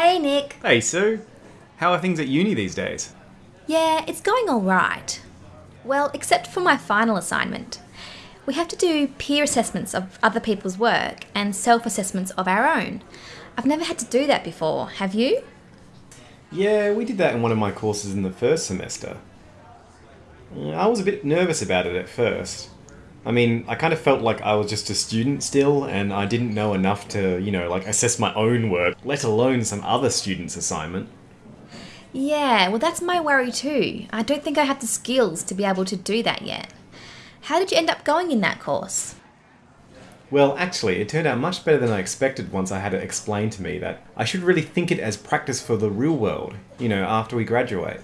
Hey, Nick. Hey, Sue. How are things at uni these days? Yeah, it's going alright. Well, except for my final assignment. We have to do peer assessments of other people's work and self assessments of our own. I've never had to do that before, have you? Yeah, we did that in one of my courses in the first semester. I was a bit nervous about it at first. I mean, I kind of felt like I was just a student still, and I didn't know enough to, you know, like assess my own work, let alone some other student's assignment. Yeah, well, that's my worry too. I don't think I have the skills to be able to do that yet. How did you end up going in that course? Well, actually, it turned out much better than I expected once I had it explained to me that I should really think it as practice for the real world, you know, after we graduate.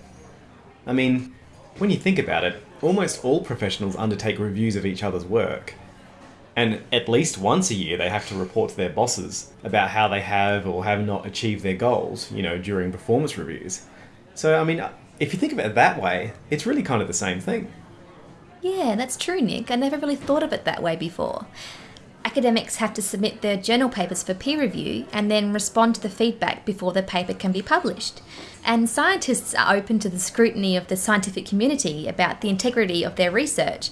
I mean, when you think about it, almost all professionals undertake reviews of each other's work. And at least once a year, they have to report to their bosses about how they have or have not achieved their goals, you know, during performance reviews. So, I mean, if you think of it that way, it's really kind of the same thing. Yeah, that's true, Nick. I never really thought of it that way before. Academics have to submit their journal papers for peer review and then respond to the feedback before the paper can be published. And scientists are open to the scrutiny of the scientific community about the integrity of their research,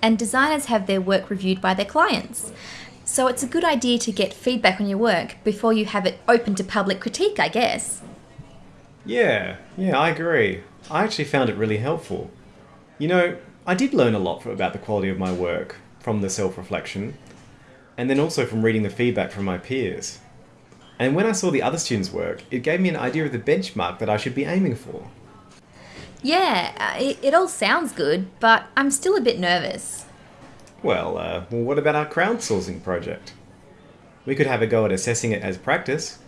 and designers have their work reviewed by their clients. So it's a good idea to get feedback on your work before you have it open to public critique, I guess. Yeah, yeah, I agree. I actually found it really helpful. You know, I did learn a lot about the quality of my work from the self reflection, and then also from reading the feedback from my peers. And when I saw the other students' work, it gave me an idea of the benchmark that I should be aiming for. Yeah, uh, it, it all sounds good, but I'm still a bit nervous. Well, uh, well, what about our crowdsourcing project? We could have a go at assessing it as practice.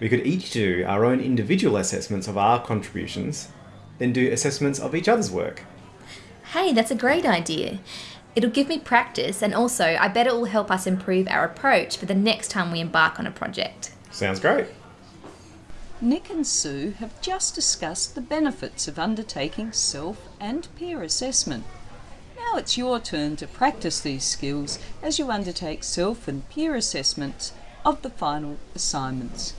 We could each do our own individual assessments of our contributions, then do assessments of each other's work. Hey, that's a great idea. It'll give me practice, and also, I bet it will help us improve our approach for the next time we embark on a project. Sounds great. Nick and Sue have just discussed the benefits of undertaking self and peer assessment. Now it's your turn to practice these skills as you undertake self and peer assessments of the final assignments.